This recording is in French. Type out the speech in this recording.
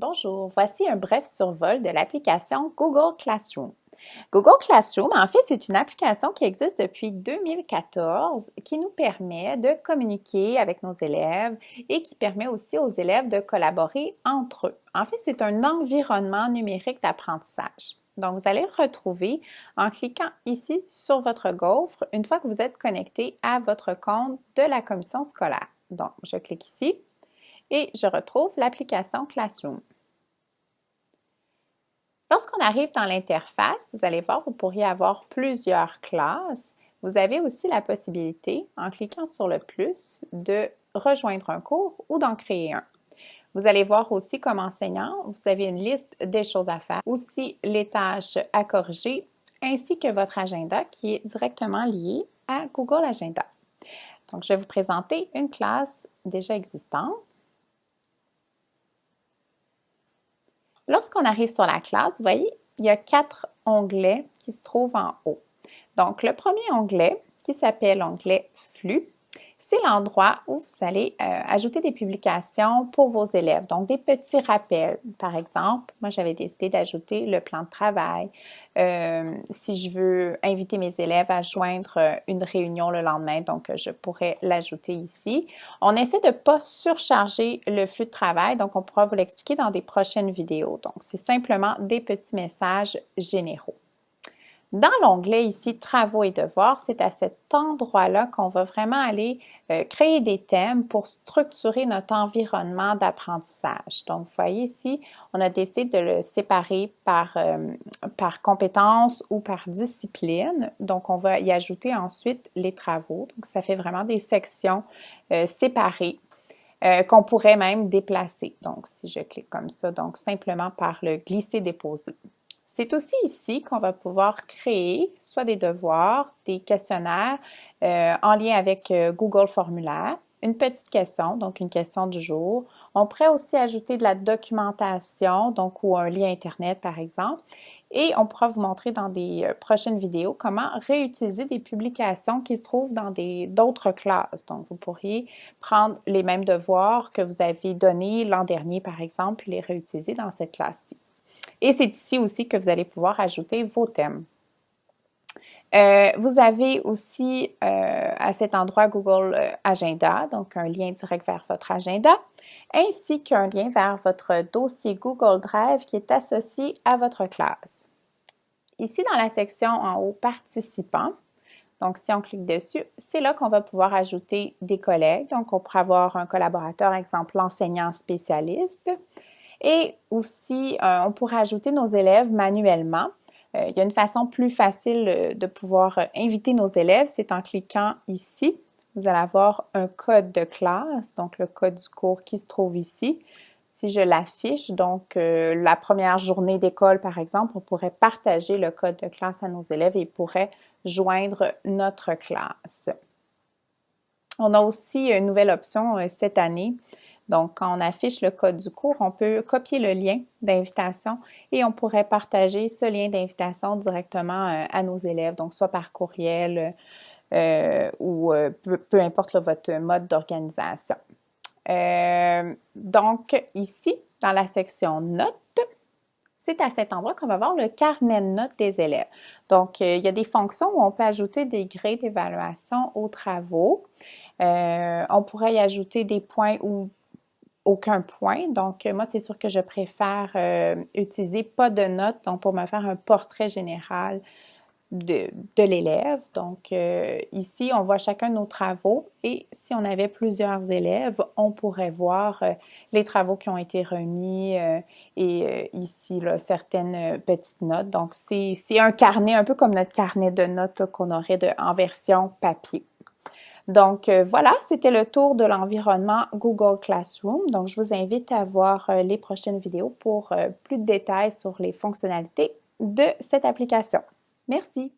Bonjour, voici un bref survol de l'application Google Classroom. Google Classroom, en fait, c'est une application qui existe depuis 2014 qui nous permet de communiquer avec nos élèves et qui permet aussi aux élèves de collaborer entre eux. En fait, c'est un environnement numérique d'apprentissage. Donc, vous allez le retrouver en cliquant ici sur votre gaufre une fois que vous êtes connecté à votre compte de la commission scolaire. Donc, je clique ici et je retrouve l'application Classroom. Lorsqu'on arrive dans l'interface, vous allez voir, vous pourriez avoir plusieurs classes. Vous avez aussi la possibilité, en cliquant sur le plus, de rejoindre un cours ou d'en créer un. Vous allez voir aussi comme enseignant, vous avez une liste des choses à faire, aussi les tâches à corriger, ainsi que votre agenda qui est directement lié à Google Agenda. Donc, je vais vous présenter une classe déjà existante. Lorsqu'on arrive sur la classe, vous voyez, il y a quatre onglets qui se trouvent en haut. Donc, le premier onglet, qui s'appelle onglet Flux, c'est l'endroit où vous allez euh, ajouter des publications pour vos élèves. Donc, des petits rappels. Par exemple, moi, j'avais décidé d'ajouter le plan de travail. Euh, si je veux inviter mes élèves à joindre euh, une réunion le lendemain, donc je pourrais l'ajouter ici. On essaie de ne pas surcharger le flux de travail, donc on pourra vous l'expliquer dans des prochaines vidéos. Donc, c'est simplement des petits messages généraux. Dans l'onglet ici Travaux et devoirs, c'est à cet endroit-là qu'on va vraiment aller euh, créer des thèmes pour structurer notre environnement d'apprentissage. Donc, vous voyez ici, on a décidé de le séparer par, euh, par compétences ou par discipline. Donc, on va y ajouter ensuite les travaux. Donc, ça fait vraiment des sections euh, séparées qu'on pourrait même déplacer. Donc, si je clique comme ça, donc simplement par le glisser-déposer. C'est aussi ici qu'on va pouvoir créer soit des devoirs, des questionnaires euh, en lien avec euh, Google Formulaire, une petite question, donc une question du jour. On pourrait aussi ajouter de la documentation, donc ou un lien Internet par exemple. Et on pourra vous montrer dans des euh, prochaines vidéos comment réutiliser des publications qui se trouvent dans d'autres classes. Donc, vous pourriez prendre les mêmes devoirs que vous avez donnés l'an dernier, par exemple, et les réutiliser dans cette classe-ci. Et c'est ici aussi que vous allez pouvoir ajouter vos thèmes. Euh, vous avez aussi euh, à cet endroit Google euh, Agenda, donc un lien direct vers votre agenda, ainsi qu'un lien vers votre dossier Google Drive qui est associé à votre classe. Ici, dans la section en haut Participants, donc si on clique dessus, c'est là qu'on va pouvoir ajouter des collègues. Donc, on pourrait avoir un collaborateur, exemple l'enseignant spécialiste, et aussi, euh, on pourrait ajouter nos élèves manuellement. Euh, il y a une façon plus facile euh, de pouvoir inviter nos élèves, c'est en cliquant ici. Vous allez avoir un code de classe, donc le code du cours qui se trouve ici. Si je l'affiche, donc la première journée d'école, par exemple, on pourrait partager le code de classe à nos élèves et ils pourraient joindre notre classe. On a aussi une nouvelle option cette année donc, quand on affiche le code du cours, on peut copier le lien d'invitation et on pourrait partager ce lien d'invitation directement euh, à nos élèves, donc soit par courriel euh, ou euh, peu, importe votre mode d'organisation. donc, ici, dans la section Notes, c'est à cet endroit qu'on va voir le carnet de notes des élèves. Donc, il y a des fonctions où on peut ajouter des grés d'évaluation aux travaux. on pourrait y ajouter des points ou aucun point. Donc, moi, c'est sûr que je préfère euh, utiliser pas de notes, donc pour me faire un portrait général de, l'élève. Donc, euh, ici, on voit chacun nos travaux et si on avait plusieurs élèves, on pourrait voir euh, les travaux qui ont été remis et ici, certaines petites notes. Donc, c'est un carnet, un peu comme notre carnet de notes qu'on aurait en version papier. Donc euh, voilà, c'était le tour de l'environnement Google Classroom. Donc je vous invite à voir euh, les prochaines vidéos pour euh, plus de détails sur les fonctionnalités de cette application. Merci.